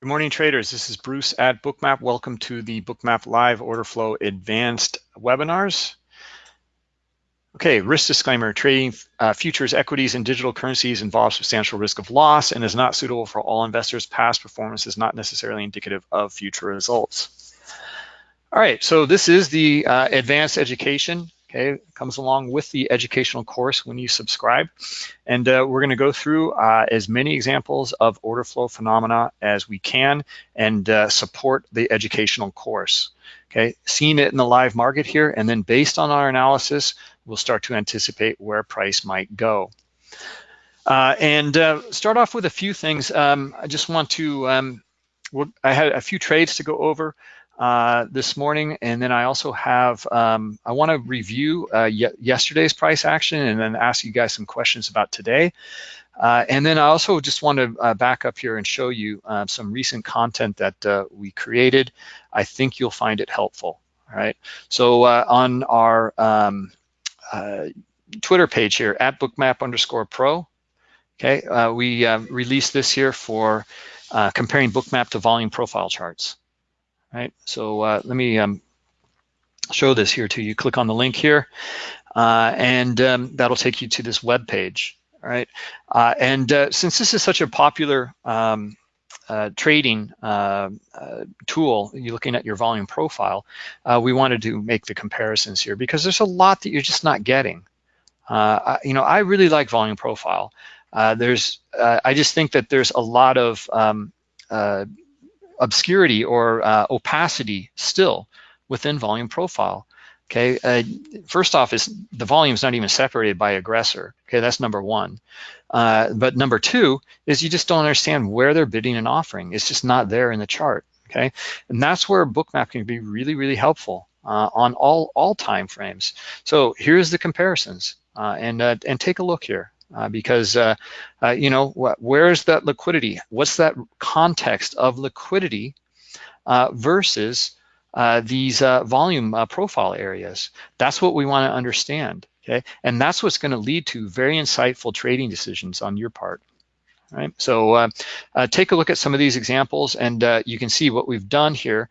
Good morning, traders. This is Bruce at Bookmap. Welcome to the Bookmap Live Order Flow Advanced webinars. Okay, risk disclaimer, trading uh, futures, equities, and digital currencies involves substantial risk of loss and is not suitable for all investors. Past performance is not necessarily indicative of future results. All right, so this is the uh, advanced education okay, comes along with the educational course when you subscribe. And uh, we're gonna go through uh, as many examples of order flow phenomena as we can and uh, support the educational course. Okay, seeing it in the live market here, and then based on our analysis, we'll start to anticipate where price might go. Uh, and uh, start off with a few things. Um, I just want to, um, I had a few trades to go over uh, this morning. And then I also have, um, I want to review uh, yesterday's price action and then ask you guys some questions about today. Uh, and then I also just want to uh, back up here and show you uh, some recent content that uh, we created. I think you'll find it helpful. All right. So on our um, Twitter page here at bookmap underscore pro, okay, we released this here for comparing bookmap to volume profile charts right? So uh, let me um, show this here to you. Click on the link here, uh, and um, that'll take you to this web page, all right? Uh, and uh, since this is such a popular um, uh, trading uh, tool, you're looking at your volume profile, we wanted to make the comparisons here because there's a lot that you're just not getting. I, you know, I really like volume profile. there's, I just think that there's a lot of um, obscurity or uh, opacity still within volume profile. Okay, uh, first off is the volume is not even separated by aggressor. Okay, that's number one. Uh, but number two is you just don't understand where they're bidding and offering. It's just not there in the chart. Okay, and that's where bookmap can be really, really helpful uh, on all all time frames. So here's the comparisons, uh, and uh, and take a look here uh, because uh, uh, you know wh where's that liquidity? What's that context of liquidity uh, versus uh, these uh, volume profile areas? That's what we want to understand. Okay, and that's what's going to lead to very insightful trading decisions on your part. Right, so take a look at some of these examples, and you can see what we've done here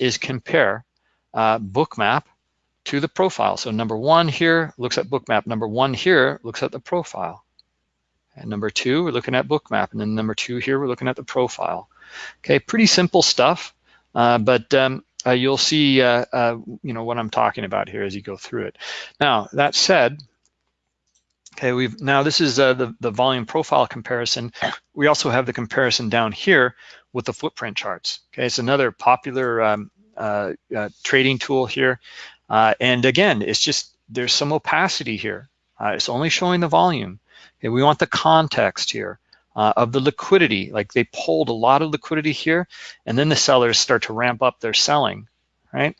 is compare bookmap to the profile. So number one here looks at bookmap. Number one here looks at the profile. And number two, we're looking at bookmap. And then number two here, we're looking at the profile. Okay, pretty simple stuff, uh, but um, uh, you'll see uh, uh you know what I'm talking about here as you go through it. Now, that said, okay, we've now this is uh, the, the volume profile comparison. We also have the comparison down here with the footprint charts. Okay, it's another popular um, uh, trading tool here. Uh, and again, it's just, there's some opacity here. Uh, it's only showing the volume. Okay, we want the context here uh, of the liquidity. Like they pulled a lot of liquidity here, and then the sellers start to ramp up their selling, right?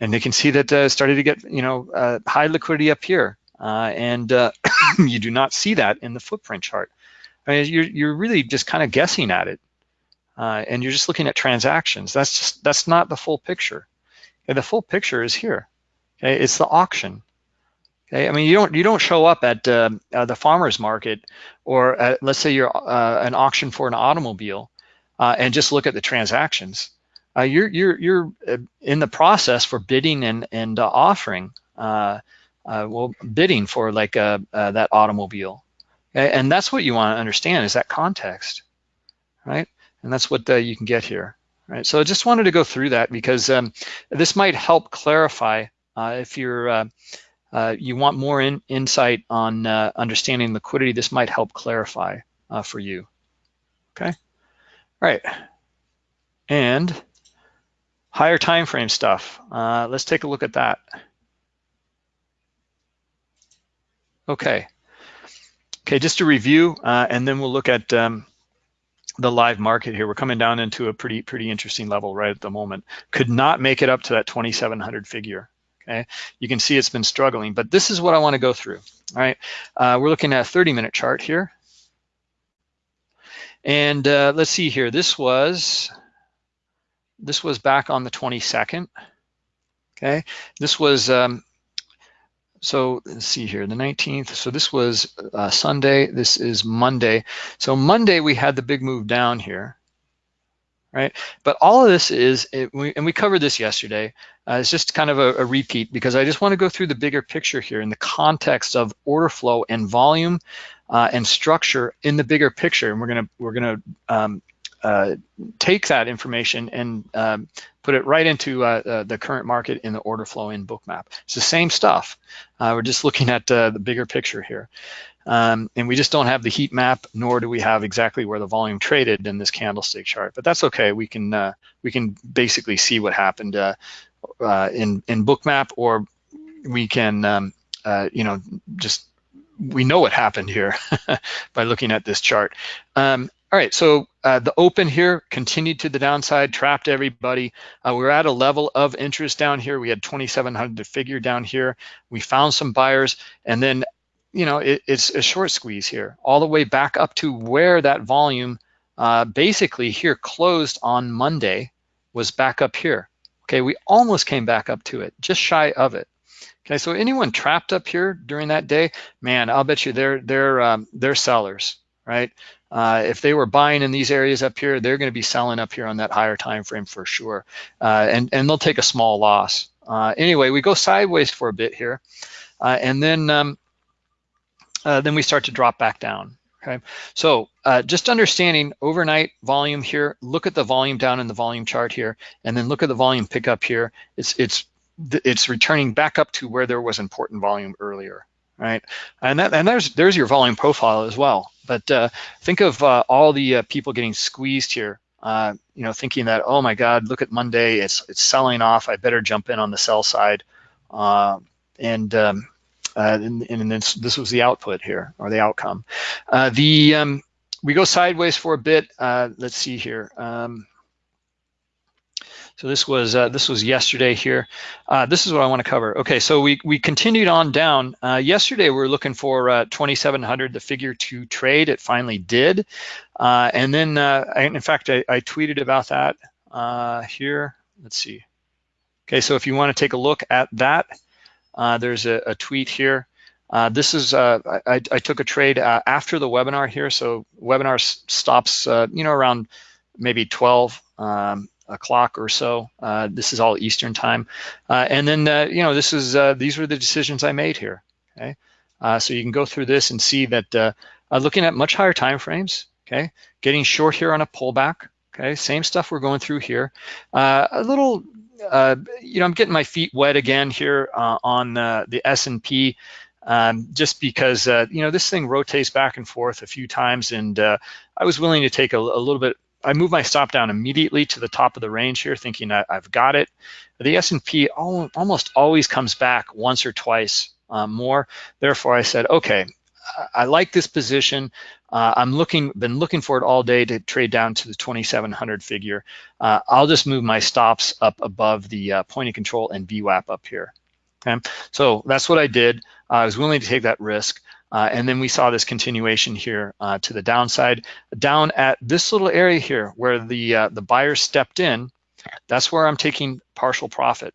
And they can see that uh, started to get, you know, uh, high liquidity up here. Uh, and uh, you do not see that in the footprint chart. I mean, you're, you're really just kind of guessing at it. and you're just looking at transactions. That's just, that's not the full picture. Okay, the full picture is here. Okay, it's the auction. Okay, I mean you don't you don't show up at uh, uh, the farmers market or at, let's say you're uh, an auction for an automobile uh, and just look at the transactions. Uh, you're you're you're uh, in the process for bidding and and offering well bidding for like that automobile. Okay? And that's what you want to understand is that context, right? And that's what you can get here. Right, so I just wanted to go through that because um, this might help clarify if you're uh, uh, you want more in, insight on understanding liquidity, this might help clarify for you. Okay, all right. And higher time frame stuff. let's take a look at that. Okay. Okay, just to review, uh, and then we'll look at um, the live market here. We're coming down into a pretty pretty interesting level right at the moment. Could not make it up to that 2,700 figure okay? You can see it's been struggling, but this is what I wanna go through, all right? Uh, we're looking at a 30 minute chart here. And uh, let's see here, this was, this was back on the 22nd, okay? This was, um, so let's see here, the 19th. So this was uh, Sunday, this is Monday. So Monday we had the big move down here, right? But all of this is, it, we, and we covered this yesterday, uh, it's just kind of a, a, repeat because I just want to go through the bigger picture here in the context of order flow and volume uh, and structure in the bigger picture. And we're gonna we're gonna um, uh, take that information and um, put it right into uh, uh, the current market in the order flow in Bookmap. It's the same stuff. Uh, we're just looking at the bigger picture here. Um, and we just don't have the heat map, nor do we have exactly where the volume traded in this candlestick chart. But that's okay. We can uh, we can basically see what happened uh, uh, in in Bookmap, or we can um, uh, you know just we know what happened here by looking at this chart. Um, all right, so uh, the open here continued to the downside, trapped everybody. Uh, we're at a level of interest down here. We had 2,700 to figure down here. We found some buyers, and then you know, it, it's a short squeeze here, all the way back up to where that volume uh, basically here closed on Monday was back up here. Okay, we almost came back up to it, just shy of it. Okay, so anyone trapped up here during that day, man, I'll bet you they're they're um, they're sellers, right? Uh, if they were buying in these areas up here, they're going to be selling up here on that higher time frame for sure, uh, and and they'll take a small loss. Uh, anyway, we go sideways for a bit here, uh, and then um, uh, then we start to drop back down. Okay, so uh, just understanding overnight volume here, look at the volume down in the volume chart here, and then look at the volume pickup here. It's it's it's returning back up to where there was important volume earlier, right? And that and there's there's your volume profile as well. But uh, think of uh, all the uh, people getting squeezed here. Uh, you know, thinking that oh my God, look at Monday, it's it's selling off. I better jump in on the sell side. and um, uh, and, and this, this, was the output here, or the outcome. Uh, the um, We go sideways for a bit. Uh, let's see here. Um, so this was uh, this was yesterday here. Uh, this is what I want to cover. Okay, so we we continued on down. Uh, yesterday we were looking for uh, 2,700, the figure to trade. It finally did, and then I, in fact I, I, tweeted about that here. Let's see. Okay, so if you want to take a look at that, uh, there's a, a, tweet here. Uh, this is, uh, I, I, took a trade uh, after the webinar here. So webinar stops, uh, you know, around maybe 12 um, o'clock or so. This is all Eastern time. and then, you know, this is, these were the decisions I made here, okay? so you can go through this and see that looking at much higher time frames, okay? Getting short here on a pullback, okay? Same stuff we're going through here. a little uh, you know, I'm getting my feet wet again here uh, on uh, the S&P um, just because, uh, you know, this thing rotates back and forth a few times and uh, I was willing to take a, a, little bit, I moved my stop down immediately to the top of the range here thinking I, have got it. The S&P almost always comes back once or twice uh, more. Therefore, I said, okay, I like this position. Uh, I'm looking, been looking for it all day to trade down to the 2,700 figure. Uh, I'll just move my stops up above the uh, point of control and VWAP up here. Okay, so that's what I did. I was willing to take that risk. Uh, and then we saw this continuation here uh, to the downside. Down at this little area here where the, uh, the buyer stepped in, that's where I'm taking partial profit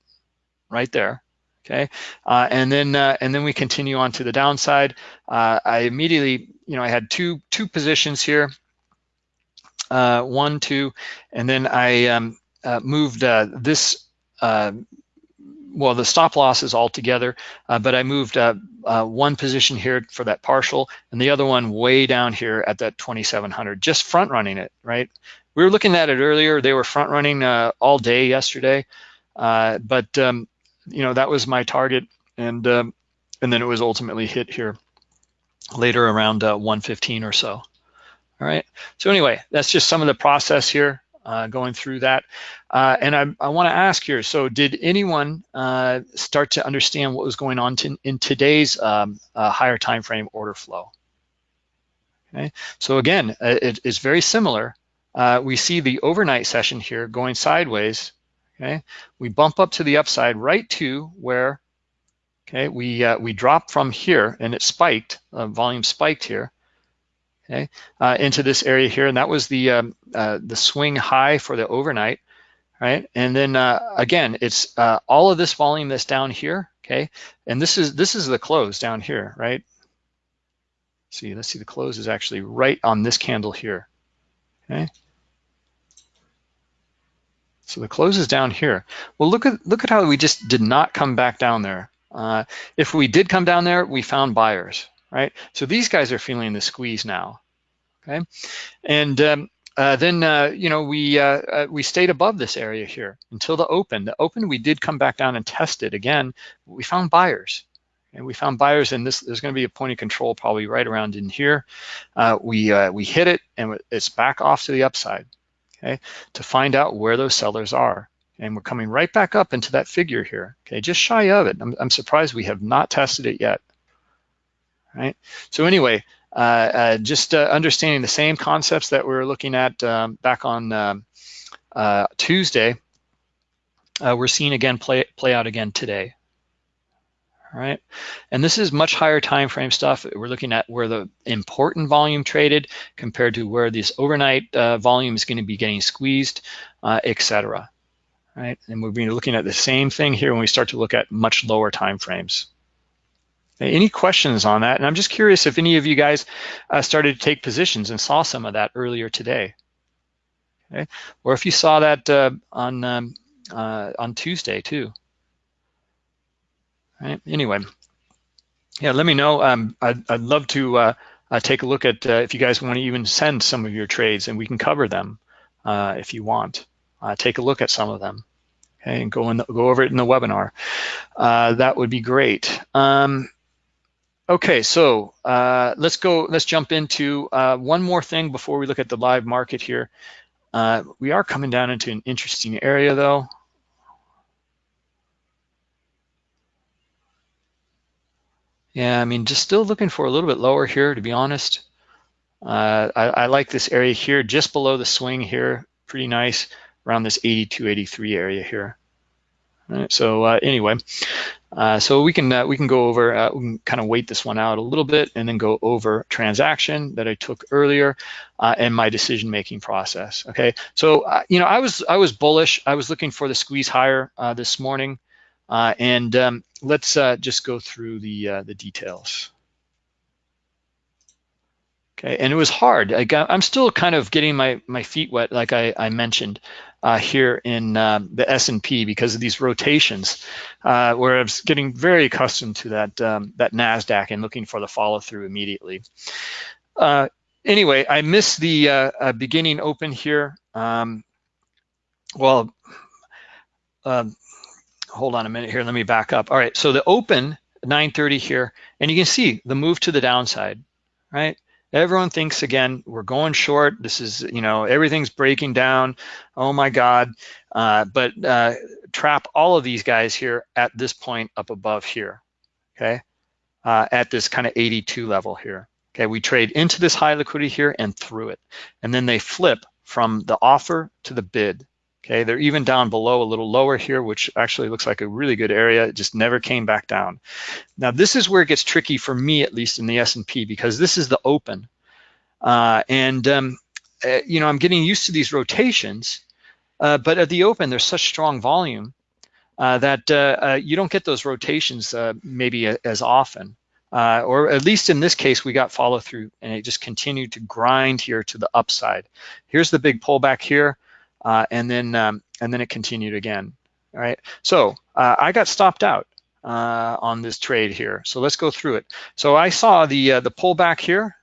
right there okay? Uh, and then uh, and then we continue on to the downside. Uh, I immediately, you know, I had two two positions here, uh, one, two, and then I um, uh, moved uh, this. well, the stop loss is all together, but I moved one position here for that partial, and the other one way down here at that 2,700, just front running it, right? We were looking at it earlier. They were front running all day yesterday, but um, you know, that was my target. And, um, and then it was ultimately hit here later around uh, 115 or so. All right. So anyway, that's just some of the process here uh, going through that. Uh, and I, I want to ask here, so did anyone uh, start to understand what was going on to, in today's um, uh, higher time frame order flow? Okay. So again, uh, it is very similar. we see the overnight session here going sideways okay? We bump up to the upside right to where, okay, we, uh, we drop from here and it spiked, uh, volume spiked here, okay, uh, into this area here. And that was the, um, uh, the swing high for the overnight, right? And then uh, again, it's uh, all of this volume that's down here, okay? And this is, this is the close down here, right? See, let's see, the close is actually right on this candle here, okay? So the close is down here. Well, look at look at how we just did not come back down there. Uh, if we did come down there, we found buyers, right? So these guys are feeling the squeeze now, okay? And um, uh, then uh, you know we uh, uh, we stayed above this area here until the open. The open we did come back down and test it again. We found buyers, and we found buyers. And this there's going to be a point of control probably right around in here. Uh, we uh, we hit it, and it's back off to the upside. Okay, to find out where those sellers are, and we're coming right back up into that figure here. Okay, just shy of it. I'm, I'm surprised we have not tested it yet. Right. So anyway, uh, uh, just uh, understanding the same concepts that we were looking at um, back on um, Tuesday, we're seeing again play, play out again today. All right, and this is much higher time frame stuff. We're looking at where the important volume traded compared to where this overnight uh, volume is going to be getting squeezed, uh, etc. Right, and we're being looking at the same thing here when we start to look at much lower time frames. Any questions on that? And I'm just curious if any of you guys uh, started to take positions and saw some of that earlier today. Okay, or if you saw that uh, on um, uh, on Tuesday too. Right. Anyway, yeah, let me know. Um, I'd, I'd love to uh, uh, take a look at uh, if you guys want to even send some of your trades, and we can cover them if you want. take a look at some of them. Okay, and go in the, go over it in the webinar. that would be great. Um, Okay, so uh, let's go, let's jump into uh, one more thing before we look at the live market here. Uh, we are coming down into an interesting area though. Yeah, I mean, just still looking for a little bit lower here, to be honest. Uh, I, I, like this area here, just below the swing here, pretty nice, around this 82, 83 area here. Right, so uh, anyway, uh, so we can uh, we can go over uh, we can kind of wait this one out a little bit and then go over transaction that I took earlier uh, and my decision making process. Okay, so you know I was I was bullish. I was looking for the squeeze higher this morning, and um, let's just go through the the details. Okay, and it was hard. I I'm still kind of getting my my feet wet, like I, I mentioned uh, here in um, the S&P because of these rotations, uh, where I was getting very accustomed to that um, that Nasdaq and looking for the follow through immediately. Uh, anyway, I missed the uh, uh, beginning open here. Um, well, um, hold on a minute here. Let me back up. All right, so the open 9:30 here, and you can see the move to the downside, right? Everyone thinks again, we're going short. This is, you know, everything's breaking down. Oh my God. Uh, but uh, trap all of these guys here at this point up above here, okay? Uh, at this kind of 82 level here. Okay, we trade into this high liquidity here and through it. And then they flip from the offer to the bid. Okay, they're even down below a little lower here, which actually looks like a really good area. It just never came back down. Now this is where it gets tricky for me, at least in the S&P, because this is the open. Uh, and, um, uh, you know, I'm getting used to these rotations, uh, but at the open, there's such strong volume uh, that uh, uh, you don't get those rotations maybe as often. or at least in this case, we got follow through and it just continued to grind here to the upside. Here's the big pullback here uh, and then um, and then it continued again. All right, so uh, I got stopped out uh, on this trade here. So let's go through it. So I saw the uh, the pullback here,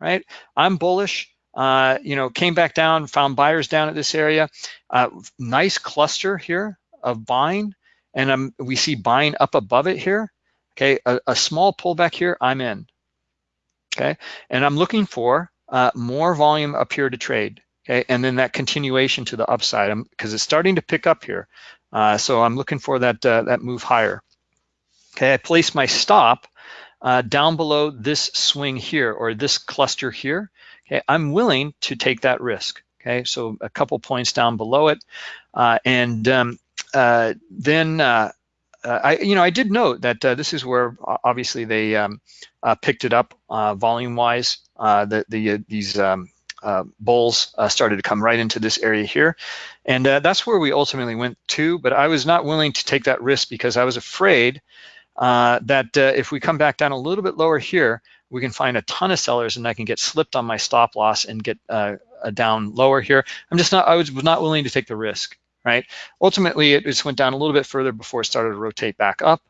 right? I'm bullish. Uh, you know, came back down, found buyers down at this area. Uh, nice cluster here of buying, and um, we see buying up above it here. Okay, a, a small pullback here, I'm in. Okay, and I'm looking for more volume up here to trade okay? And then that continuation to the upside because it's starting to pick up here. Uh, so I'm looking for that, uh, that move higher. Okay, I place my stop uh, down below this swing here or this cluster here. Okay, I'm willing to take that risk. Okay, so a couple points down below it. Uh, and um, uh, then uh, I, you know, I did note that this is where obviously they um, picked it up volume-wise. the, the these um, uh, bulls uh, started to come right into this area here. And uh, that's where we ultimately went to, but I was not willing to take that risk because I was afraid uh, that uh, if we come back down a little bit lower here, we can find a ton of sellers and I can get slipped on my stop loss and get uh, down lower here. I'm just not, I was not willing to take the risk, right? Ultimately, it just went down a little bit further before it started to rotate back up,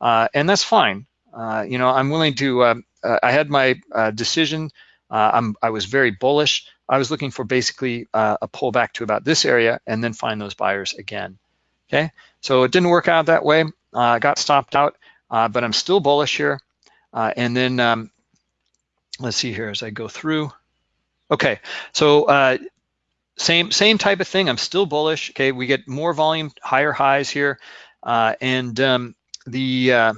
and that's fine. You know, I'm willing to, uh I had my decision, I was very bullish. I was looking for basically a pullback to about this area and then find those buyers again, okay? So it didn't work out that way. I got stopped out, but I'm still bullish here. and then, um, let's see here as I go through. Okay, so same same type of thing. I'm still bullish. Okay, we get more volume, higher highs here, uh, and um, the uh,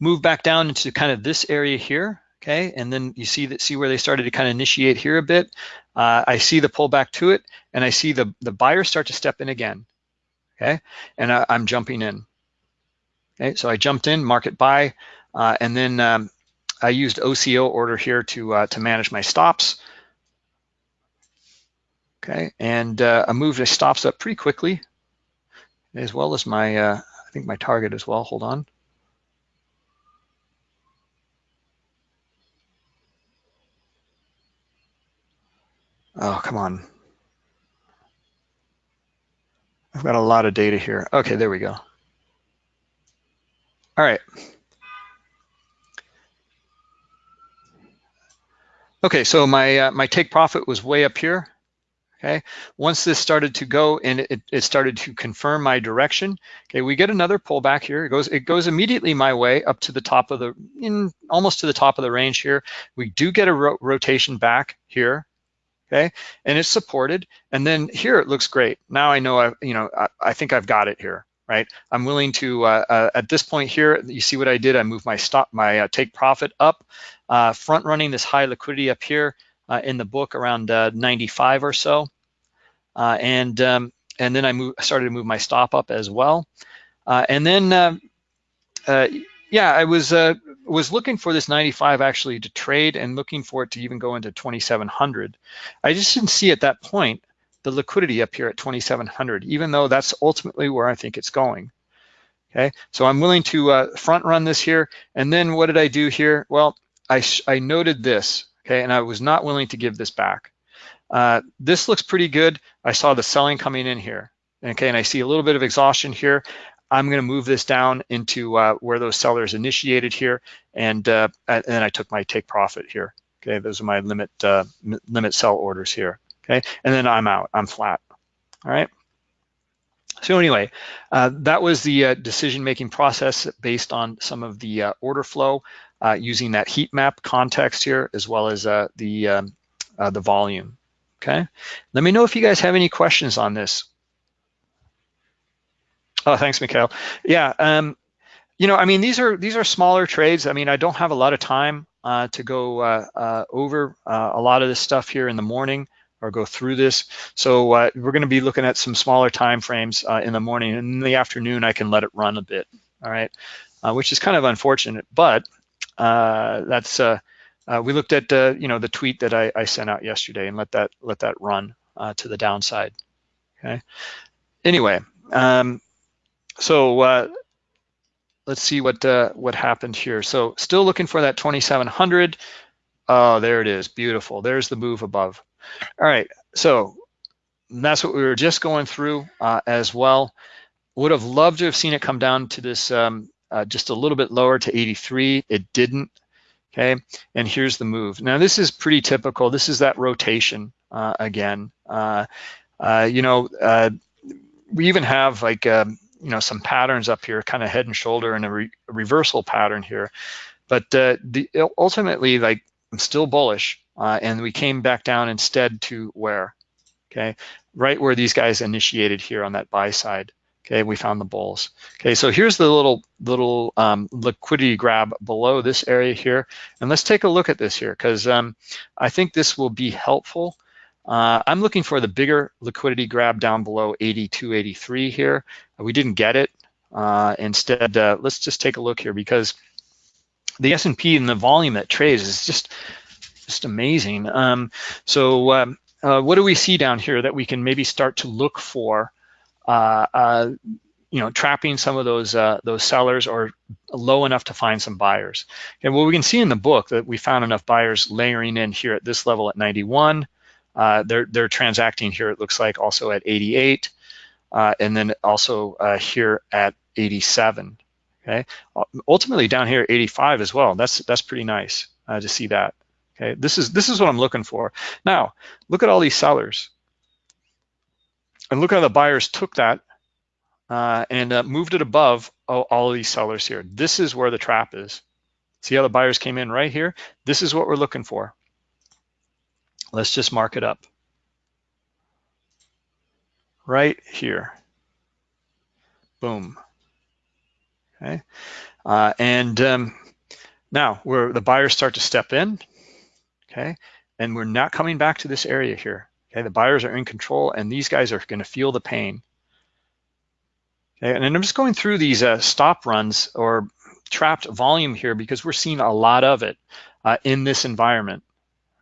move back down into kind of this area here. Okay, and then you see that see where they started to kind of initiate here a bit. Uh, I see the pullback to it, and I see the the buyers start to step in again. Okay, and I, am jumping in. Okay, so I jumped in, market buy, uh, and then um, I used OCO order here to uh, to manage my stops. Okay, and uh, I moved the stops up pretty quickly, as well as my, uh, I think my target as well. Hold on. Oh, come on. I've got a lot of data here. Okay, there we go. All right. Okay, so my uh, my take profit was way up here. Okay, once this started to go and it, it started to confirm my direction, okay, we get another pullback here. It goes it goes immediately my way up to the top of the, in almost to the top of the range here. We do get a ro rotation back here, okay, and it's supported. And then here it looks great. Now I know I, you know, I, I think I've got it here, right? I'm willing to, uh, uh, at this point here, you see what I did? I moved my stop, my uh, take profit up, uh, front running this high liquidity up here uh, in the book around uh, 95 or so. And um, and then I move, started to move my stop up as well. And then, um, yeah, I was was looking for this 95 actually to trade and looking for it to even go into 2700. I just didn't see at that point the liquidity up here at 2700, even though that's ultimately where I think it's going. Okay, so I'm willing to uh, front run this here. And then what did I do here? Well, I, I noted this, okay, and I was not willing to give this back. Uh, this looks pretty good. I saw the selling coming in here, okay, and I see a little bit of exhaustion here. I'm going to move this down into uh, where those sellers initiated here, and uh, and then I took my take profit here. Okay, those are my limit uh, limit sell orders here. Okay, and then I'm out. I'm flat. All right. So anyway, uh, that was the uh, decision-making process based on some of the uh, order flow using that heat map context here, as well as the um, the volume. Okay, let me know if you guys have any questions on this. Oh, thanks, Mikhail. Yeah, um, you know, I mean, these are these are smaller trades. I mean, I don't have a lot of time to go over a lot of this stuff here in the morning or go through this. So uh, we're going to be looking at some smaller time frames uh, in the morning. And in the afternoon, I can let it run a bit, all right, uh, which is kind of unfortunate. But uh, that's uh, uh, we looked at you know the tweet that I, I, sent out yesterday and let that let that run to the downside. Okay. Anyway, um, so let's see what what happened here. So still looking for that 2700. Oh, there it is. Beautiful. There's the move above. All right, so that's what we were just going through uh, as well. Would have loved to have seen it come down to this um, uh, just a little bit lower to 83. It didn't, okay? And here's the move. Now this is pretty typical. This is that rotation uh, again. Uh, uh, you know, uh, we even have like, um, you know, some patterns up here, kind of head and shoulder and a, re reversal pattern here. But the, ultimately, like, I'm still bullish. Uh, and we came back down instead to where? Okay, right where these guys initiated here on that buy side. Okay, we found the bulls. Okay, so here's the little little um, liquidity grab below this area here. And let's take a look at this here because um, I think this will be helpful. Uh, I'm looking for the bigger liquidity grab down below 82, 83 here. We didn't get it. Uh, instead, uh, let's just take a look here because the S&P and the volume that trades is just just amazing. Um, so um, uh, what do we see down here that we can maybe start to look for, uh, uh, you know, trapping some of those those sellers or low enough to find some buyers. And what we can see in the book that we found enough buyers layering in here at this level at 91, Uh, they're they're transacting here. It looks like also at 88, uh, and then also uh, here at 87. Okay, ultimately down here 85 as well. That's that's pretty nice uh, to see that. Okay, this is this is what I'm looking for. Now look at all these sellers, and look how the buyers took that uh, and uh, moved it above all, all, of these sellers here. This is where the trap is. See how the buyers came in right here? This is what we're looking for. Let's just mark it up. Right here. Boom. Okay. Uh, and um, now where the buyers start to step in, okay, and we're not coming back to this area here. Okay, the buyers are in control and these guys are going to feel the pain. Okay, and I'm just going through these uh, stop runs or trapped volume here because we're seeing a lot of it uh, in this environment,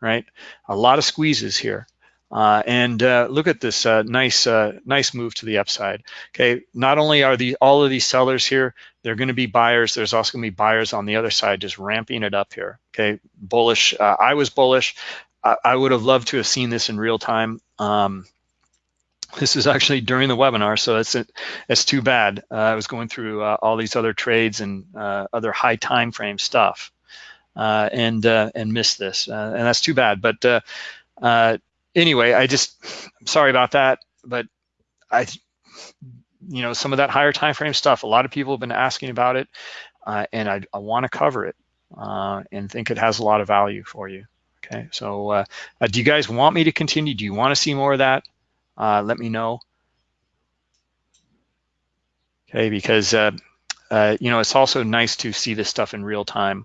right? A lot of squeezes here. Uh, and uh, look at this uh, nice uh, nice move to the upside. Okay, not only are the all of these sellers here, they're going to be buyers. There's also going to be buyers on the other side, just ramping it up here. Okay, bullish. Uh, I was bullish. I, I, would have loved to have seen this in real time. Um, this is actually during the webinar, so it's it's too bad. Uh, I was going through all these other trades and other high time frame stuff, and and missed this, and that's too bad. But anyway, I just, I'm sorry about that, but I, you know, some of that higher time frame stuff, a lot of people have been asking about it, uh, and I, I want to cover it uh, and think it has a lot of value for you. Okay, so uh, uh do you guys want me to continue? Do you want to see more of that? Uh, let me know. Okay, because uh, you know it's also nice to see this stuff in real time.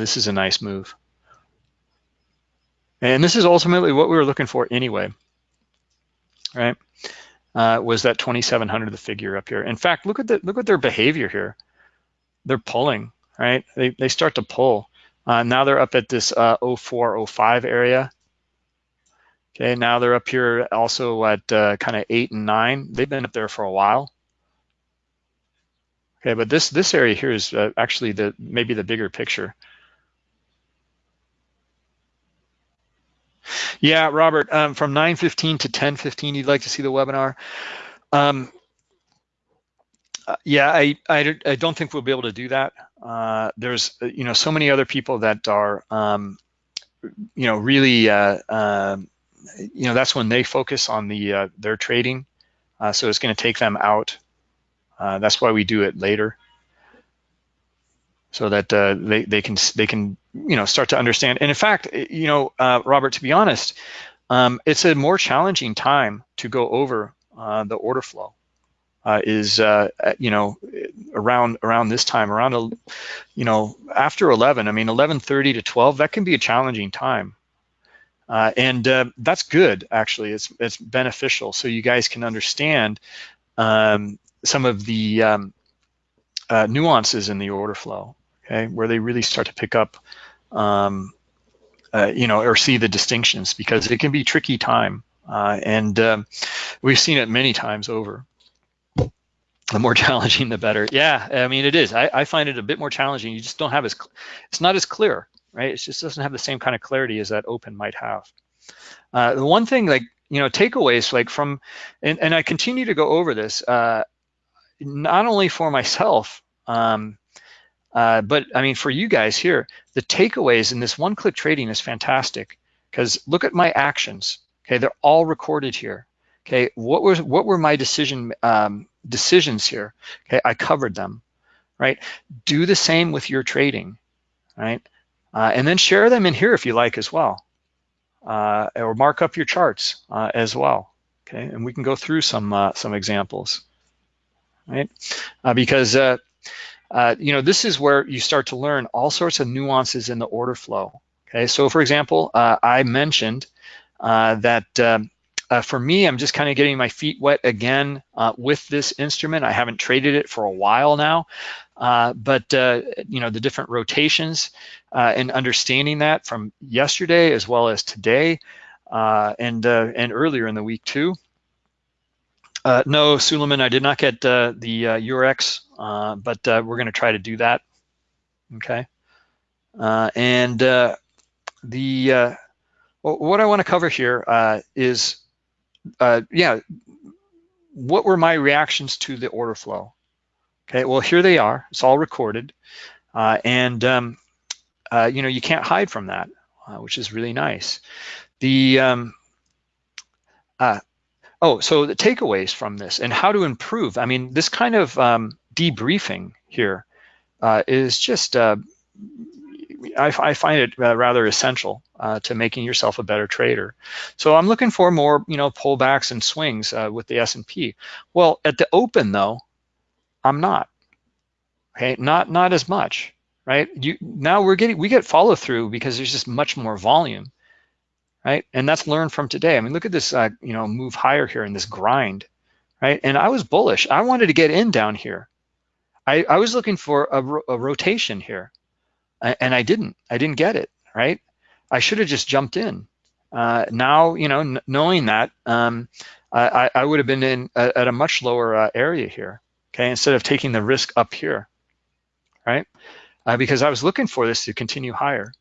This is a nice move. And this is ultimately what we were looking for anyway, right? Uh, was that 2700 the figure up here. In fact, look at the look at their behavior here. They're pulling, right? They, they start to pull. Uh, now they're up at this uh, 04, 05 area. Okay, now they're up here also at uh, kind of eight and nine. They've been up there for a while. Okay, but this this area here is uh, actually the maybe the bigger picture. Yeah, Robert, um, from 9.15 to 10.15, you'd like to see the webinar. Um, uh, yeah, I, I, I, don't think we'll be able to do that. Uh, there's, uh, you know, so many other people that are, um, you know, really, uh, uh, you know, that's when they focus on the uh, their trading. so it's going to take them out. that's why we do it later so that uh, they, they can they can you know start to understand. And in fact, you know, uh, Robert, to be honest, um, it's a more challenging time to go over uh, the order flow. Uh, is uh, you know around around this time around you know after 11 I mean 11:30 to 12 that can be a challenging time uh, and that's good actually it's it's beneficial so you guys can understand um, some of the um, nuances in the order flow okay, where they really start to pick up, um, uh, you know, or see the distinctions because it can be tricky time. Uh, and um, we've seen it many times over. The more challenging, the better. Yeah, I mean, it is. I, I find it a bit more challenging. You just don't have as, it's not as clear, right? It just doesn't have the same kind of clarity as that open might have. Uh, the one thing like, you know, takeaways like from, and, and I continue to go over this, uh, not only for myself, um, uh, but I mean, for you guys here, the takeaways in this one-click trading is fantastic because look at my actions. Okay, they're all recorded here. Okay, what was what were my decision um, decisions here? Okay, I covered them. Right. Do the same with your trading. Right, uh, and then share them in here if you like as well, uh, or mark up your charts uh, as well. Okay, and we can go through some uh, some examples. Right, because uh, you know, this is where you start to learn all sorts of nuances in the order flow. Okay, so for example, uh, I mentioned uh, that um, uh, for me, I'm just kind of getting my feet wet again uh, with this instrument. I haven't traded it for a while now, but you know, the different rotations and understanding that from yesterday as well as today and and earlier in the week too. Uh, no, Suleiman, I did not get uh, the uh, Eurex, uh, but uh, we're going to try to do that. Okay. Uh, and the what I want to cover here is, yeah, what were my reactions to the order flow? Okay, well, here they are. It's all recorded. And, um, you know, you can't hide from that, which is really nice. The, um, uh, oh, so the takeaways from this and how to improve. I mean, this kind of um, debriefing here uh, is just, uh, I, I, find it rather essential to making yourself a better trader. So I'm looking for more, you know, pullbacks and swings with the S&P. Well, at the open though, I'm not okay? Not not as much, right? You now we're getting we get follow through because there's just much more volume, right? And that's learned from today. I mean, look at this, uh, you know, move higher here in this grind, right? And I was bullish. I wanted to get in down here. I, I was looking for a, ro a rotation here, and I didn't. I didn't get it, right? I should have just jumped in. Uh, now, you know, knowing that, um, I, I would have been in at a much lower uh, area here, okay, instead of taking the risk up here right? Uh, because I was looking for this to continue higher.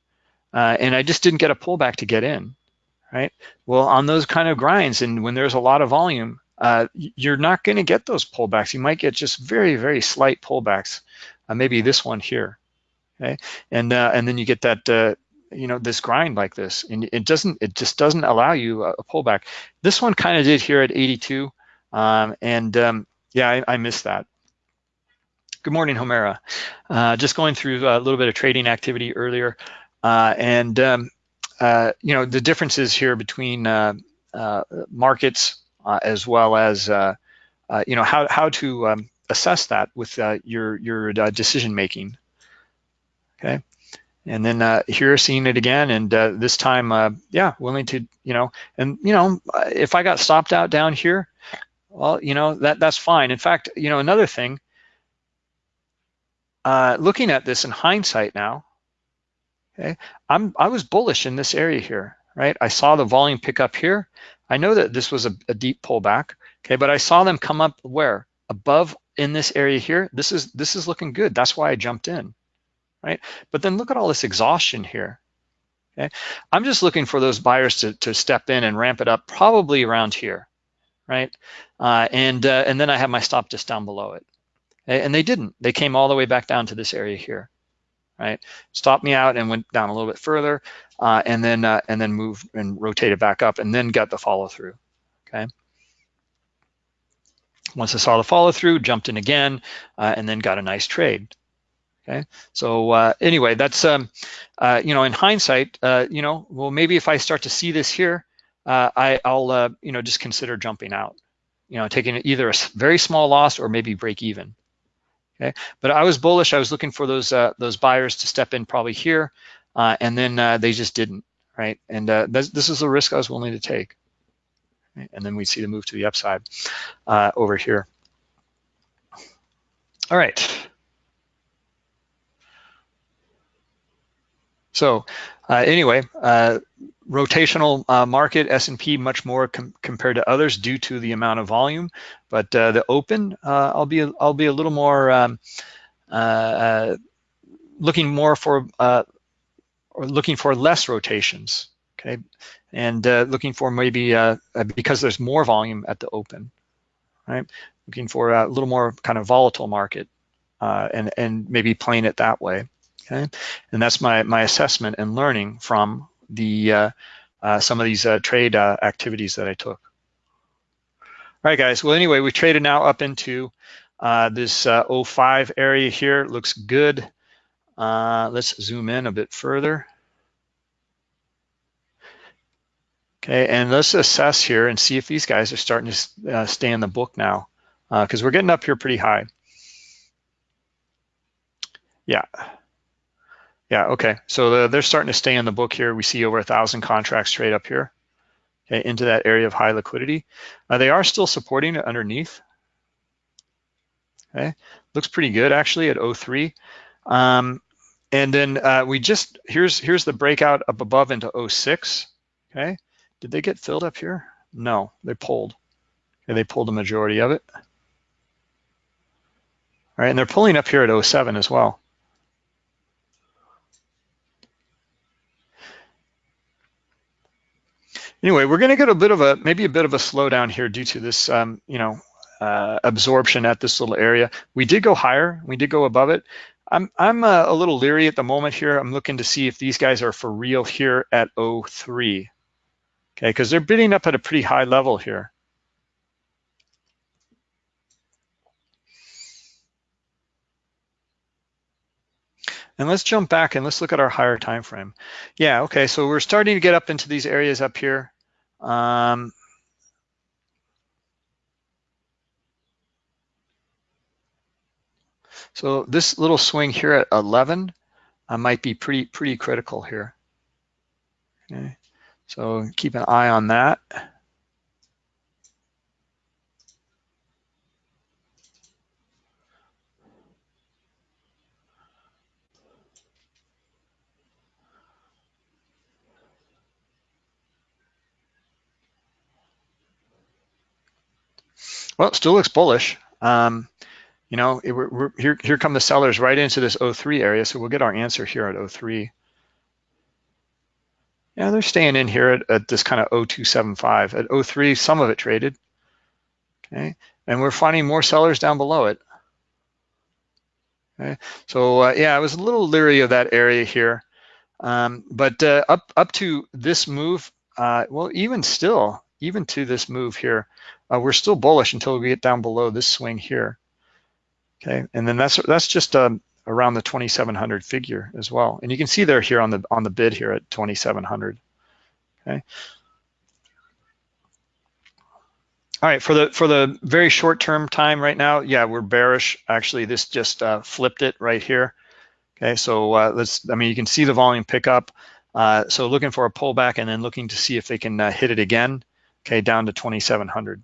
Uh, and I just didn't get a pullback to get in, right? Well, on those kind of grinds and when there's a lot of volume, uh, you're not going to get those pullbacks. You might get just very, very slight pullbacks, uh, maybe this one here, okay? And uh, and then you get that, uh, you know, this grind like this, and it doesn't, it just doesn't allow you a, pullback. This one kind of did here at 82, um, and um, yeah, I, I missed that. Good morning, Homera. Uh, just going through a little bit of trading activity earlier. Uh, and, um, uh, you know, the differences here between uh, uh, markets uh, as well as, you know, how, how to um, assess that with your, your decision making. Okay. And then here seeing it again, and this time, yeah, willing to, you know, and, you know, if I got stopped out down here, well, you know, that that's fine. In fact, you know, another thing, uh, looking at this in hindsight now, okay, I'm, I was bullish in this area here, right? I saw the volume pick up here. I know that this was a, a deep pullback, okay, but I saw them come up where? Above in this area here. This is this is looking good. That's why I jumped in, right? But then look at all this exhaustion here. Okay, I'm just looking for those buyers to, to step in and ramp it up probably around here, right? Uh, and uh, and then I have my stop just down below it. And they didn't. They came all the way back down to this area here, right? Stopped me out and went down a little bit further, uh, and then uh, and then moved and rotated back up, and then got the follow through. Okay. Once I saw the follow through, jumped in again, uh, and then got a nice trade. Okay. So uh, anyway, that's um, uh, you know, in hindsight, uh, you know, well, maybe if I start to see this here, I, I'll you know just consider jumping out. You know, taking either a very small loss or maybe break even. Okay, but I was bullish. I was looking for those uh, those buyers to step in probably here, uh, and then uh, they just didn't, right? And uh, this, this is the risk I was willing to take. And then we see the move to the upside uh, over here. All right. So uh, anyway, rotational uh, market, S&P much more com compared to others due to the amount of volume, but uh, the open, uh, I'll be I'll be a little more um, uh, uh, looking more for uh, or looking for less rotations, okay, and looking for maybe because there's more volume at the open, right? Looking for a little more kind of volatile market, and and maybe playing it that way. Okay, and that's my my assessment and learning from the uh, uh, some of these uh, trade activities that I took. All right, guys. Well, anyway, we traded now up into this 05 area here. Looks good. let's zoom in a bit further. Okay, and let's assess here and see if these guys are starting to uh, stay in the book now, because uh, we're getting up here pretty high. Yeah. Yeah, okay. So the, they're starting to stay in the book here. We see over a thousand contracts trade up here okay, into that area of high liquidity. Uh, they are still supporting it underneath. Okay, looks pretty good actually at 03. Um, and then uh, we just, here's here's the breakout up above into 06. Okay, did they get filled up here? No, they pulled. Okay, they pulled the majority of it. All right, and they're pulling up here at 07 as well. Anyway, we're going to get a bit of a maybe a bit of a slowdown here due to this, um, you know, uh, absorption at this little area. We did go higher. We did go above it. I'm I'm uh, a little leery at the moment here. I'm looking to see if these guys are for real here at 03. Okay, because they're bidding up at a pretty high level here. And let's jump back and let's look at our higher time frame. Yeah, okay, so we're starting to get up into these areas up here. Um, so this little swing here at 11 uh, might be pretty pretty critical here. Okay, so keep an eye on that. Well, it still looks bullish. Um, you know, it, we're, we're, here, here come the sellers right into this 03 area, so we'll get our answer here at 03. Yeah, they're staying in here at, at this kind of 0275. At 03, some of it traded. Okay, and we're finding more sellers down below it. Okay, so uh, yeah, I was a little leery of that area here. Um, but uh, up up to this move, uh, well, even still, even to this move here, uh, we're still bullish until we get down below this swing here. Okay, and then that's that's just um, around the 2700 figure as well. And you can see there here on the on the bid here at 2700. Okay. All right, for the for the very short term time right now, yeah, we're bearish. Actually, this just uh, flipped it right here. Okay, so uh, let's. I mean, you can see the volume pick up. Uh, so looking for a pullback and then looking to see if they can uh, hit it again. Okay, down to 2700.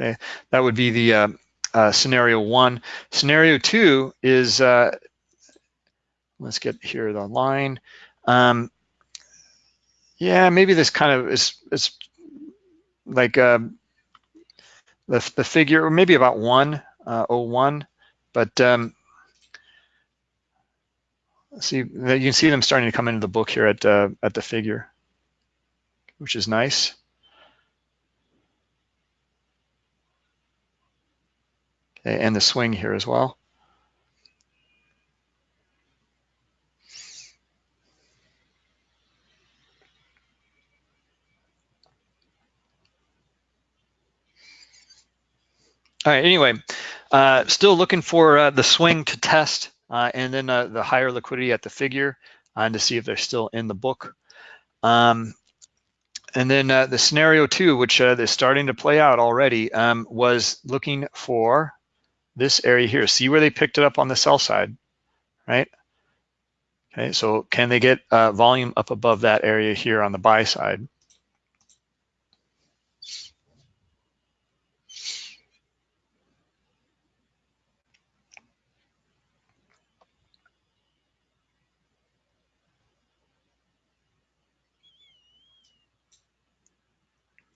Okay, that would be the uh, uh, scenario one. Scenario two is, uh, let's get here the line. Um, yeah, maybe this kind of is, is like uh, the, the figure, or maybe about one, uh, 01, but um, see, you can see them starting to come into the book here at, uh, at the figure, which is nice. And the swing here as well. All right, anyway, uh, still looking for uh, the swing to test uh, and then uh, the higher liquidity at the figure uh, and to see if they're still in the book. Um, and then uh, the scenario two, which is starting to play out already, um, was looking for this area here. See where they picked it up on the sell side, right? Okay, so can they get uh, volume up above that area here on the buy side?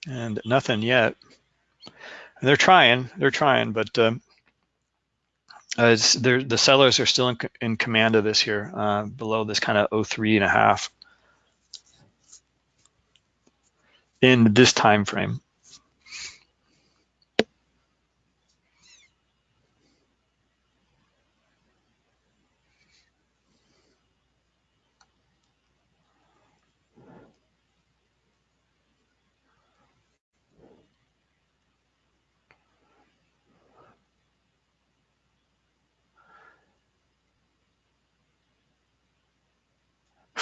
And nothing yet. And they're trying, they're trying, but um, uh, the sellers are still in, in, command of this here, uh, below this kind of 03 and a half in this time frame.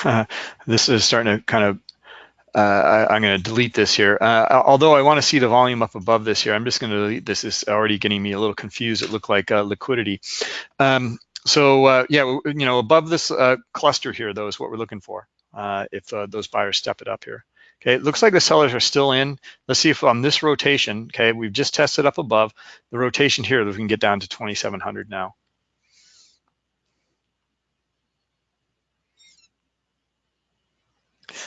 this is starting to kind of, uh, I, am going to delete this here. Uh, although I want to see the volume up above this here, I'm just going to delete this. It's already getting me a little confused. It looked like uh, liquidity. Um, so uh, yeah, you know, above this uh, cluster here, though, is what we're looking for uh, if those buyers step it up here. Okay, it looks like the sellers are still in. Let's see if on this rotation, okay, we've just tested up above. The rotation here, that we can get down to 2,700 now.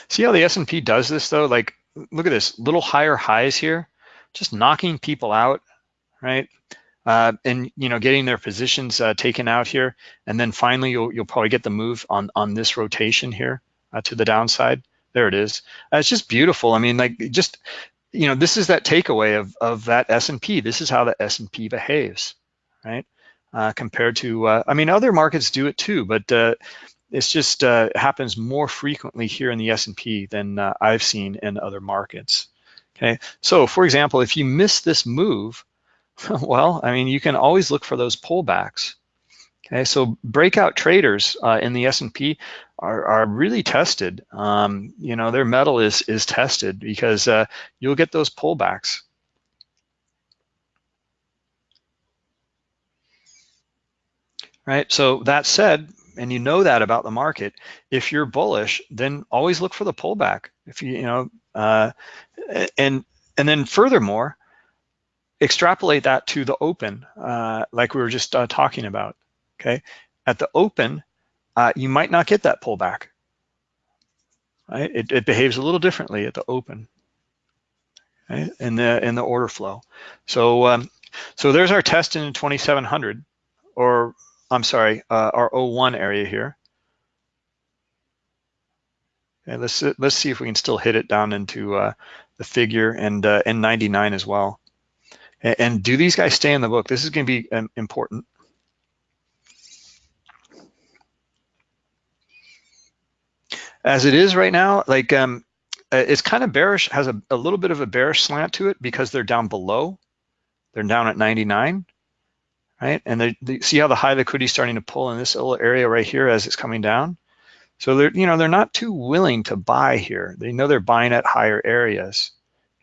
See how the S&P does this though? Like, look at this, little higher highs here, just knocking people out, right? Uh, and you know, getting their positions uh, taken out here, and then finally you'll you'll probably get the move on on this rotation here uh, to the downside. There it is. Uh, it's just beautiful. I mean, like just, you know, this is that takeaway of, of that S&P. This is how the S&P behaves, right? Uh, compared to, uh, I mean, other markets do it too, but it's just uh, happens more frequently here in the S&P than uh, I've seen in other markets. Okay, so for example, if you miss this move, well, I mean, you can always look for those pullbacks. Okay, so breakout traders uh, in the S&P are, are really tested. Um, you know, their metal is is tested because uh, you'll get those pullbacks. Right. So that said, and you know that about the market, if you're bullish, then always look for the pullback. If you, you know, uh, and and then furthermore, extrapolate that to the open, uh, like we were just uh, talking about. Okay, at the open, uh, you might not get that pullback. Right, it, it behaves a little differently at the open. Right? in the in the order flow. So um, so there's our test in 2700, or I'm sorry, uh, our 01 area here. And let's let's see if we can still hit it down into uh, the figure and uh, N99 as well. And, and, do these guys stay in the book? This is going to be um, important. As it is right now, like um, uh, it's kind of bearish, has a, a little bit of a bearish slant to it because they're down below. They're down at 99 right? And see how the high liquidity is starting to pull in this little area right here as it's coming down. So they're, you know, they're not too willing to buy here. They know they're buying at higher areas.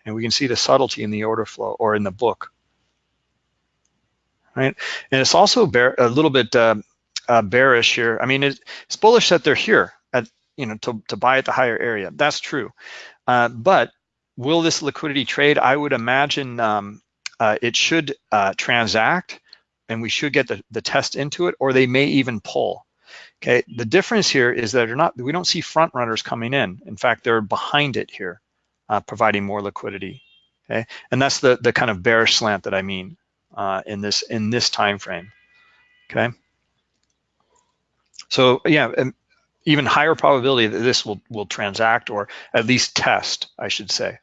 And we can see the subtlety in the order flow or in the book, right? And it's also bear, a little bit uh, uh, bearish here. I mean, it's bullish that they're here at, you know, to, to buy at the higher area. That's true. Uh, but will this liquidity trade? I would imagine um, uh, it should uh, transact and we should get the, the test into it, or they may even pull. Okay, the difference here is that they're not, we don't see front runners coming in. In fact, they're behind it here, uh, providing more liquidity. Okay, and that's the the kind of bearish slant that I mean uh, in this in this time frame. Okay, so yeah, even higher probability that this will will transact or at least test, I should say.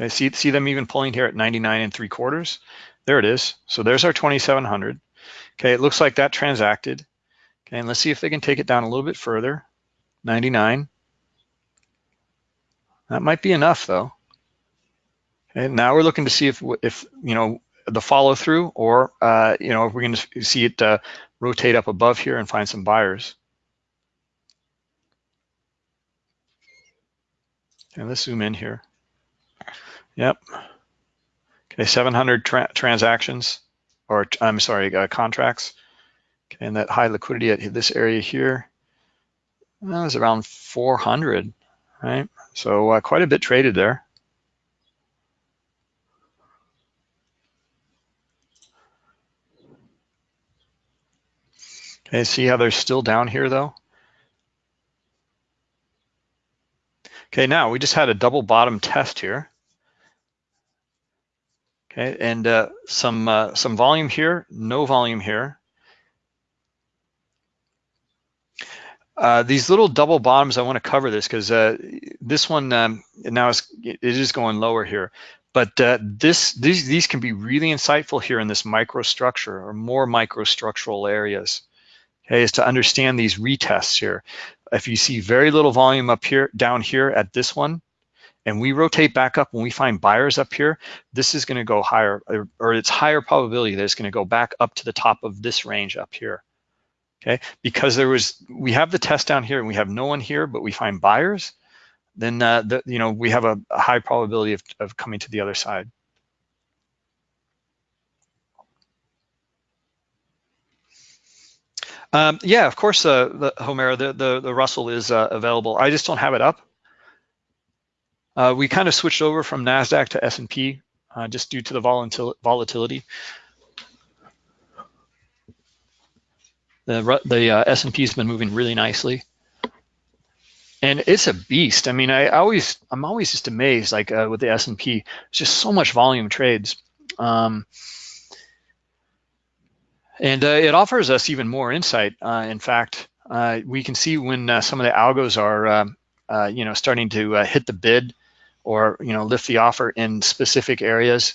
I see, see them even pulling here at 99 and three quarters. There it is. So there's our 2,700. Okay, it looks like that transacted. Okay, and let's see if they can take it down a little bit further. 99. That might be enough though. Okay, now we're looking to see if, if you know, the follow through or, uh, you know, if we're going to see it uh, rotate up above here and find some buyers. And let's zoom in here. Yep. Okay, 700 tra transactions, or I'm sorry, uh, contracts. Okay, and that high liquidity at this area here, that was around 400, right? So uh, quite a bit traded there. Okay, see how they're still down here though? Okay, now we just had a double bottom test here. Okay, and uh, some uh, some volume here, no volume here. Uh, these little double bottoms, I want to cover this because uh, this one um, now is it is going lower here, but uh, this these these can be really insightful here in this microstructure or more microstructural areas. Okay, is to understand these retests here. If you see very little volume up here, down here at this one, and we rotate back up when we find buyers up here, this is gonna go higher, or, or it's higher probability that it's gonna go back up to the top of this range up here. Okay, because there was, we have the test down here and we have no one here, but we find buyers, then uh, the, you know we have a, a high probability of, of coming to the other side. Um, yeah, of course, uh, the Homera, the, the, the Russell is uh, available. I just don't have it up. Uh, we kind of switched over from NASDAQ to S&P uh, just due to the volatil volatility. The, the uh, S&P has been moving really nicely. And it's a beast. I mean, I always, I'm always just amazed, like uh, with the S&P, it's just so much volume trades. Um, And uh, it offers us even more insight. Uh, in fact, we can see when some of the algos are, um, uh, you know, starting to uh, hit the bid or, you know, lift the offer in specific areas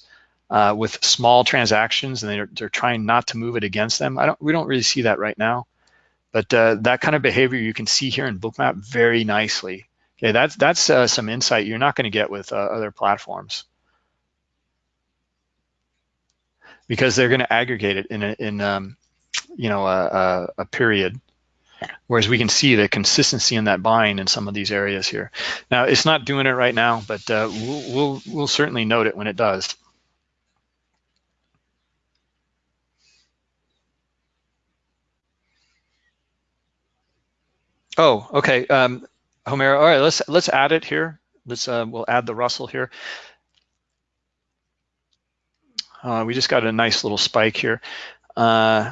uh, with small transactions, and they're, they're trying not to move it against them. I don't, we don't really see that right now, but uh, that kind of behavior you can see here in Bookmap very nicely. Okay, that's that's uh, some insight you're not going to get with other platforms. because they're going to aggregate it in a, in um, you know a, a, a, period. Whereas we can see the consistency in that buying in some of these areas here. Now it's not doing it right now, but uh, we'll, we'll we'll certainly note it when it does. Oh, okay, um, Homero. All right, let's let's add it here. Let's uh, we'll add the Russell here. Uh, we just got a nice little spike here. Uh,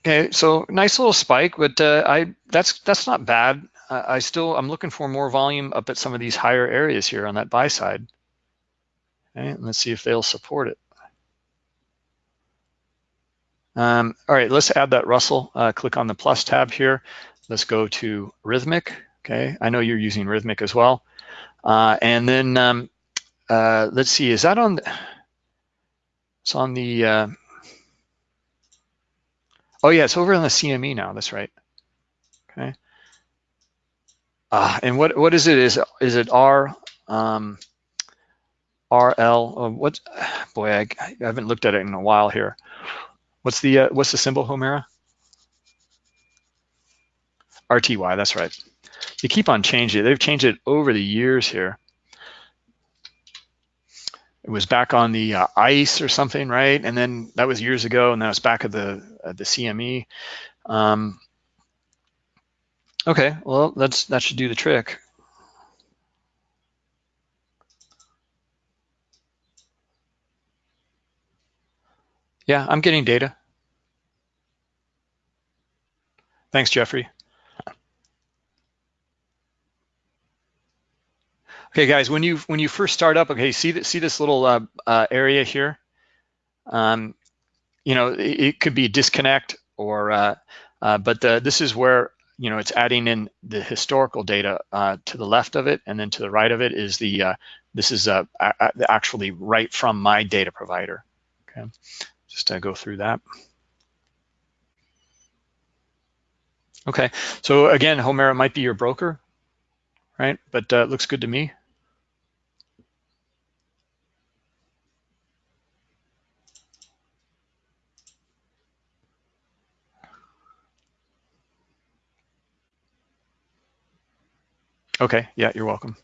okay, so nice little spike, but uh, I that's that's not bad. I still I'm looking for more volume up at some of these higher areas here on that buy side. Okay, let's see if they'll support it. Um, all right, let's add that Russell. Uh, click on the plus tab here. Let's go to Rithmic. Okay, I know you're using Rithmic as well. Uh, and then um, uh, let's see, is that on, the, it's on the, uh, oh yeah, it's over on the CME now, that's right. Okay. Uh, and what what is it? Is is it R um, RL? Oh, what? Boy, I, I, haven't looked at it in a while here. What's the uh, what's the symbol, Homera? RTY. That's right. They keep on changing it. They've changed it over the years here it was back on the uh, ice or something, right? And then that was years ago, and that was back at the the CME. Um, okay, well, that's that should do the trick. Yeah, I'm getting data. Thanks, Jeffrey. Okay, guys, when you when you first start up, okay, see see this little uh, uh, area here. Um, you know, it, could be a disconnect or, uh, uh but the, this is where you know it's adding in the historical data uh, to the left of it, and then to the right of it is the uh, this is actually right from my data provider. Okay, just to go through that. Okay, so again, Homera might be your broker, right? But uh, looks good to me. Okay, yeah, you're welcome.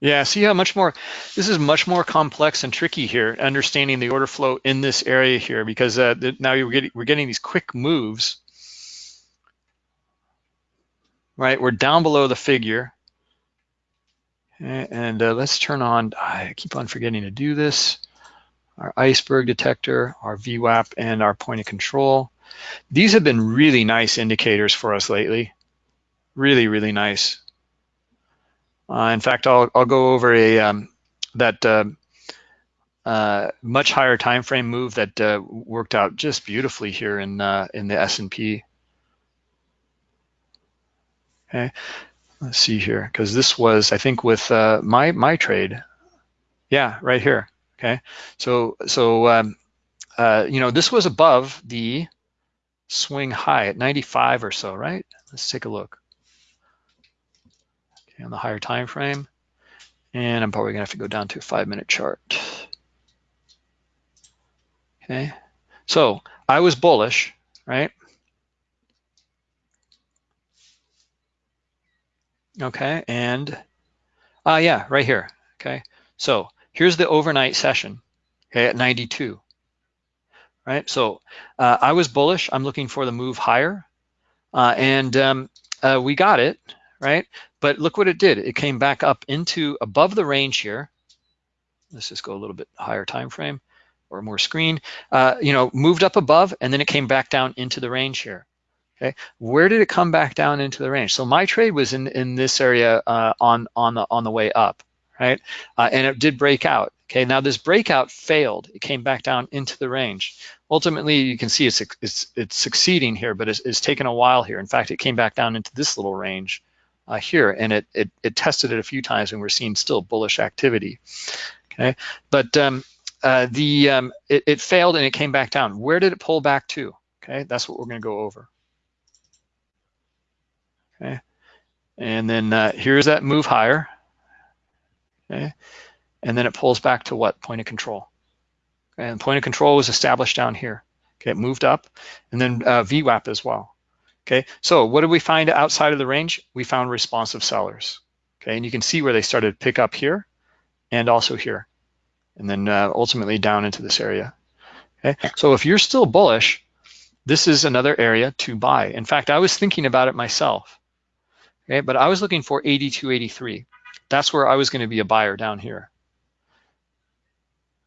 Yeah, see how much more, this is much more complex and tricky here, understanding the order flow in this area here, because uh, now you're getting, we're getting these quick moves, right? We're down below the figure. And uh, let's turn on, I keep on forgetting to do this, our iceberg detector, our VWAP, and our point of control. These have been really nice indicators for us lately. Really, really nice. Uh, in fact, I'll, I'll go over a um, that uh, uh, much higher time frame move that uh, worked out just beautifully here in uh, in the S&P. Okay, let's see here because this was I think with uh, my my trade. Yeah, right here. Okay, so so um, you know this was above the swing high at 95 or so, right? Let's take a look. Okay, on the higher time frame. And I'm probably gonna have to go down to a five minute chart. Okay, so I was bullish, right? Okay, and uh, yeah, right here, okay? So here's the overnight session, okay, at 92 right? So uh, I was bullish. I'm looking for the move higher, uh, and um, uh, we got it, right? But look what it did. It came back up into above the range here. Let's just go a little bit higher time frame or more screen. Uh, you know, moved up above, and then it came back down into the range here. Okay, where did it come back down into the range? So my trade was in in this area uh, on on the on the way up, right? Uh, and it did break out. Okay, now this breakout failed. It came back down into the range. Ultimately, you can see it's it's it's succeeding here, but it's, it's taken a while here. In fact, it came back down into this little range uh, here, and it, it it tested it a few times, and we're seeing still bullish activity. Okay, but um, uh, the um, it, it failed and it came back down. Where did it pull back to? Okay, that's what we're going to go over. Okay, and then uh, here's that move higher. Okay, and then it pulls back to what? Point of control. And point of control was established down here. Okay, it moved up, and then uh, VWAP as well. Okay, so what did we find outside of the range? We found responsive sellers. Okay, and you can see where they started to pick up here and also here, and then uh, ultimately down into this area. Okay, so if you're still bullish, this is another area to buy. In fact, I was thinking about it myself. Okay, but I was looking for 82.83. That's where I was going to be a buyer down here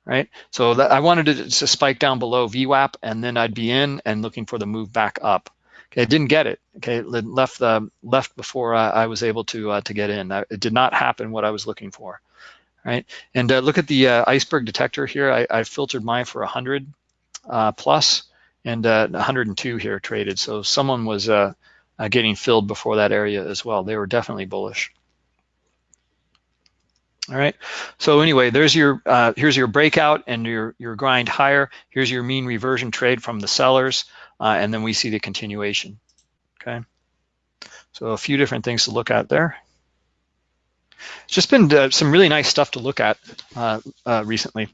right? So that, I wanted it to spike down below VWAP and then I'd be in and looking for the move back up. Okay, I didn't get it. Okay, it left the left before I, I was able to uh, to get in. I, it did not happen what I was looking for, right? And uh, look at the uh, iceberg detector here. I, I filtered mine for 100 uh, plus and 102 uh, here traded. So someone was uh, getting filled before that area as well. They were definitely bullish. All right. So anyway, there's your uh, here's your breakout and your your grind higher. Here's your mean reversion trade from the sellers, uh, and then we see the continuation. Okay. So a few different things to look at there. It's just been uh, some really nice stuff to look at uh, uh, recently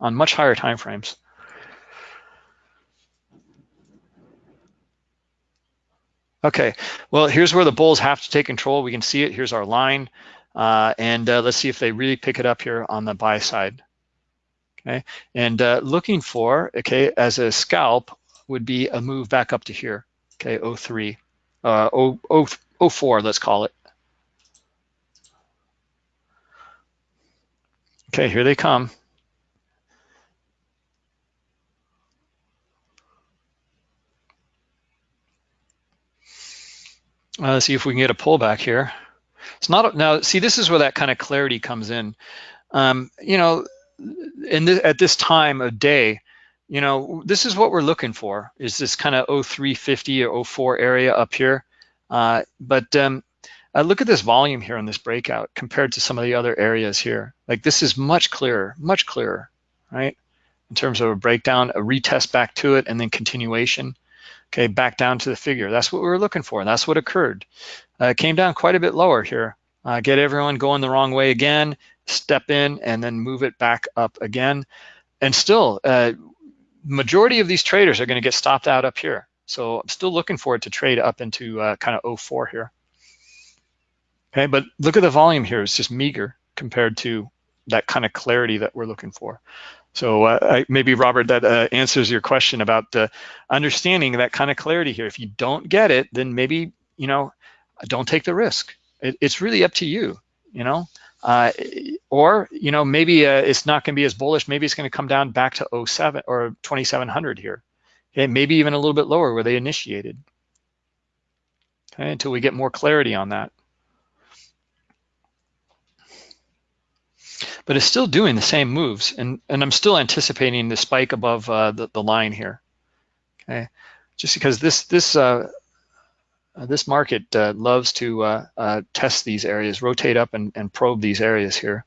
on much higher time frames. Okay, well, here's where the bulls have to take control. We can see it. Here's our line. Uh, and uh, let's see if they really pick it up here on the buy side. Okay, and uh, looking for, okay, as a scalp would be a move back up to here, okay, 03, uh, 0, 0, 04, let's call it. Okay, here they come. Uh, let's see if we can get a pullback here. It's not now. See, this is where that kind of clarity comes in. Um, you know, in at this time of day, you know, this is what we're looking for. Is this kind of 0350 or 04 area up here? Uh, but um, uh, look at this volume here on this breakout compared to some of the other areas here. Like this is much clearer, much clearer, right? In terms of a breakdown, a retest back to it, and then continuation. Okay, back down to the figure. That's what we were looking for, and that's what occurred. Uh, came down quite a bit lower here. Uh, get everyone going the wrong way again, step in, and then move it back up again. And still, uh, majority of these traders are going to get stopped out up here. So I'm still looking for it to trade up into uh, kind of 04 here. Okay, but look at the volume here. It's just meager compared to that kind of clarity that we're looking for. So uh, I, maybe Robert, that uh, answers your question about uh, understanding that kind of clarity here. If you don't get it, then maybe you know don't take the risk. It, it's really up to you, you know. Uh, or you know maybe uh, it's not going to be as bullish. Maybe it's going to come down back to 07 or 2700 here. Okay, maybe even a little bit lower where they initiated. Okay, until we get more clarity on that. But it's still doing the same moves, and and I'm still anticipating the spike above uh, the the line here. Okay, just because this this uh, uh, this market uh, loves to uh, uh, test these areas, rotate up and, and probe these areas here.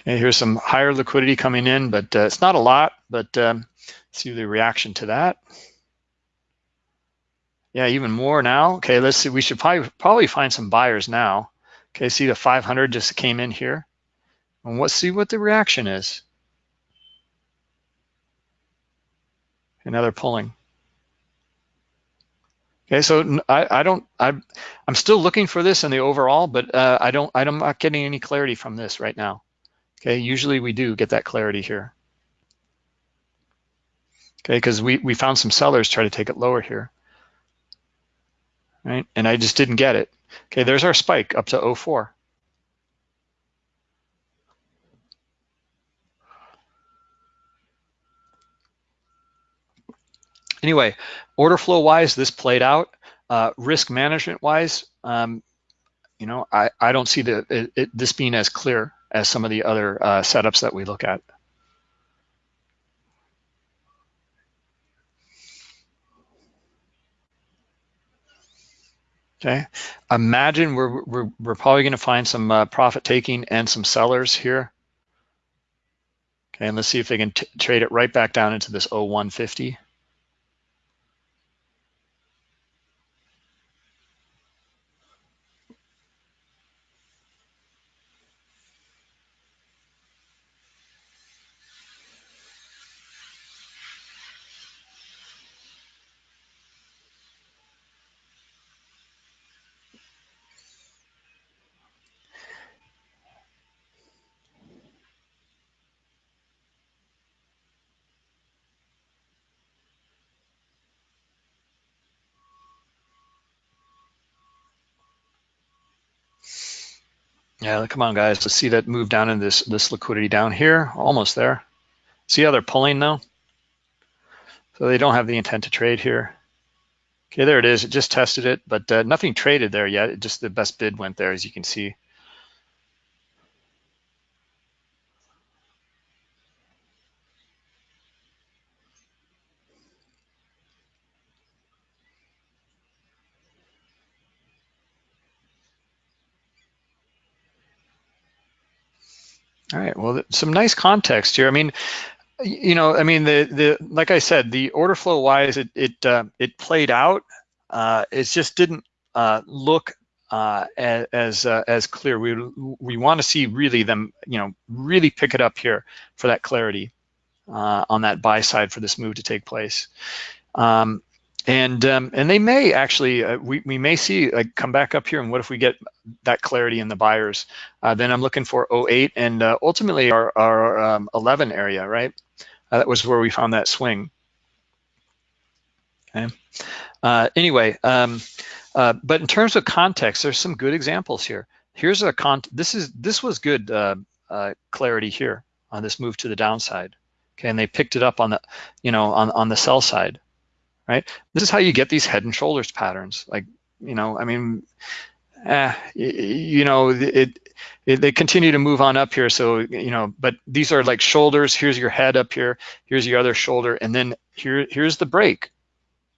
Okay, here's some higher liquidity coming in, but uh, it's not a lot, but um, see the reaction to that. Yeah, even more now. Okay, let's see. We should probably probably find some buyers now. Okay, see the 500 just came in here. And let's see what the reaction is. Another pulling. Okay, so I, I don't, I, I'm still looking for this in the overall, but uh, I don't, I'm not getting any clarity from this right now. Okay, usually we do get that clarity here okay? Because we, we found some sellers try to take it lower here, right? And I just didn't get it. Okay, there's our spike up to 04. Anyway, order flow wise, this played out. Uh, risk management wise, um, you know, I, I don't see the, it, it, this being as clear as some of the other uh, setups that we look at. Okay, imagine we're, we're, we're probably gonna find some uh, profit taking and some sellers here. Okay, and let's see if they can trade it right back down into this 0150. Yeah, come on, guys. Let's see that move down in this this liquidity down here. Almost there. See how they're pulling now? So they don't have the intent to trade here. Okay, there it is. It just tested it, but uh, nothing traded there yet. It just the best bid went there, as you can see. All right. Well, some nice context here. I mean, you know, I mean, the the like I said, the order flow wise, it it uh, it played out. Uh, it just didn't uh, look uh, as uh, as clear. We we want to see really them, you know, really pick it up here for that clarity uh, on that buy side for this move to take place. Um, and um, and they may actually uh, we, we may see like come back up here and what if we get that clarity in the buyers? Uh, then I'm looking for 08 and uh, ultimately our, our um, 11 area right? Uh, that was where we found that swing. Okay. Uh, anyway um, uh, but in terms of context there's some good examples here. Here's a con this is this was good clarity here on this move to the downside. Okay and they picked it up on the you know on on the sell side right? This is how you get these head and shoulders patterns. Like, you know, I mean, eh, you know, it, it, they continue to move on up here. So, you know, but these are like shoulders. Here's your head up here. Here's your other shoulder. And then here, here's the break,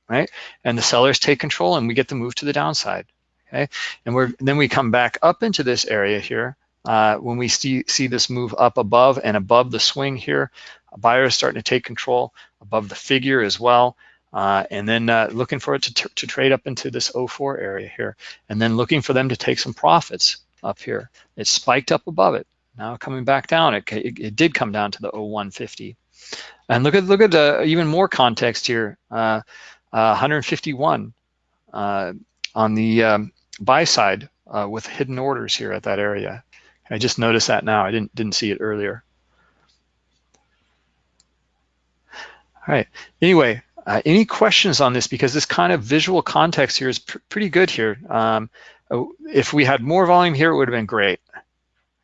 right? And the sellers take control and we get to move to the downside, okay? And we're then we come back up into this area here. Uh, when we see, see this move up above and above the swing here, a buyer is starting to take control above the figure as well. Uh, and then uh, looking for it to, to trade up into this 04 area here, and then looking for them to take some profits up here. It spiked up above it. Now coming back down, it, it, it did come down to the 0150. And look at look at uh, even more context here. Uh, 151 uh, on the um, buy side uh, with hidden orders here at that area. I just noticed that now. I didn't didn't see it earlier. All right. Anyway, uh, any questions on this? Because this kind of visual context here is pr pretty good here. Um, oh, if we had more volume here, it would have been great.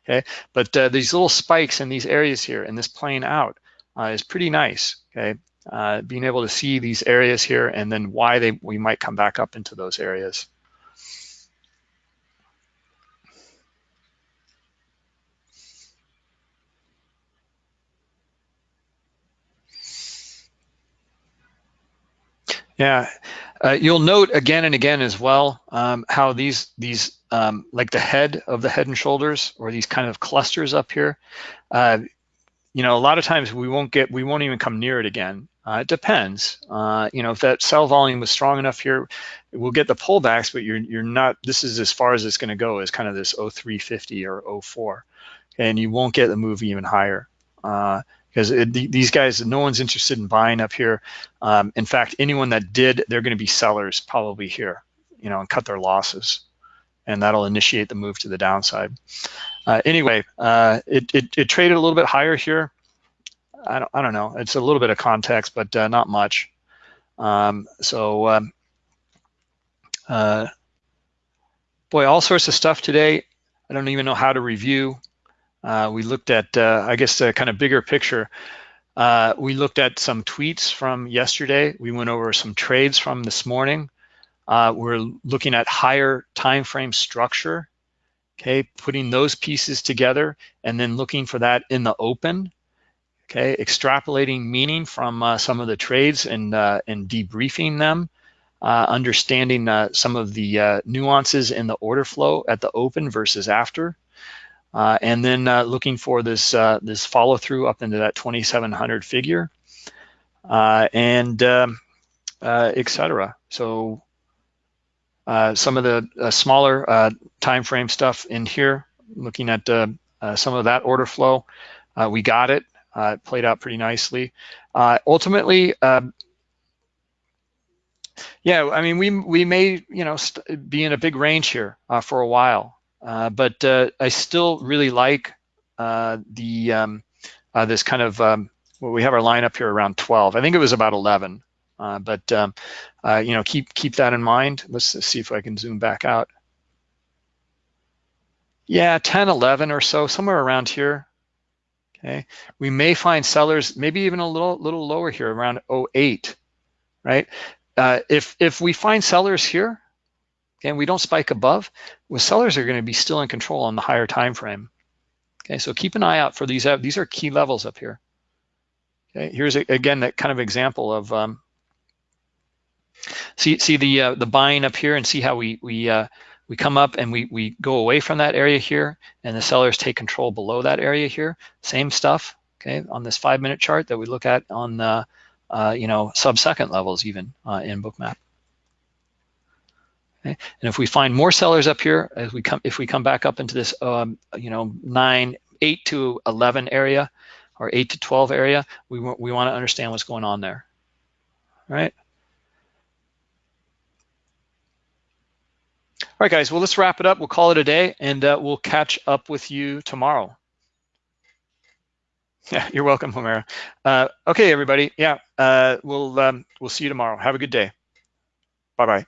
Okay, but uh, these little spikes in these areas here and this plane out uh, is pretty nice. Okay, uh, being able to see these areas here and then why they we might come back up into those areas. Yeah, uh, you'll note again and again as well um, how these these um, like the head of the head and shoulders or these kind of clusters up here. Uh, you know, a lot of times we won't get we won't even come near it again. Uh, it depends. Uh, you know, if that sell volume was strong enough here, we'll get the pullbacks, but you're you're not. This is as far as it's going to go. Is kind of this 0350 or 04, and you won't get the move even higher. Because these guys, no one's interested in buying up here. Um, in fact, anyone that did, they're going to be sellers probably here, you know, and cut their losses, and that'll initiate the move to the downside. Uh, anyway, uh, it, it, it, traded a little bit higher here. I don't, I don't know. It's a little bit of context, but uh, not much. Um, so, um, uh, boy, all sorts of stuff today. I don't even know how to review. Uh, we looked at, uh, I guess, a kind of bigger picture. Uh, we looked at some tweets from yesterday. We went over some trades from this morning. We're looking at higher time frame structure, okay, putting those pieces together and then looking for that in the open, okay, extrapolating meaning from uh, some of the trades and, uh, and debriefing them, uh, understanding some of the nuances in the order flow at the open versus after, uh, and then uh, looking for this uh, this follow through up into that 2700 figure and um, etc. So some of the smaller time frame stuff in here, looking at some of that order flow, we got it. it played out pretty nicely. ultimately, um, yeah, I mean, we we may you know be in a big range here uh, for a while. Uh, but uh, I still really like uh, the um, this kind of um, well, we have our lineup here around 12. I think it was about 11, but um, you know keep keep that in mind. Let's see if I can zoom back out. Yeah, 10, 11 or so, somewhere around here. Okay, we may find sellers maybe even a little little lower here around 08, right? Uh, if if we find sellers here, and we don't spike above, well, sellers are going to be still in control on the higher time frame. Okay, so keep an eye out for these. These are key levels up here. Okay, here's a, again that kind of example of um, see see the uh, the buying up here and see how we we uh, we come up and we we go away from that area here, and the sellers take control below that area here. Same stuff. Okay, on this five minute chart that we look at on the uh, you know sub second levels even uh, in Bookmap. Okay? And if we find more sellers up here, as we come, if we come back up into this, um, you know, nine, eight to 11 area, or eight to 12 area, we we want to understand what's going on there, right? All right, guys. Well, let's wrap it up. We'll call it a day, and uh, we'll catch up with you tomorrow. Yeah, you're welcome, Homera. Uh, okay, everybody. Yeah, uh, we'll um, we'll see you tomorrow. Have a good day. Bye bye.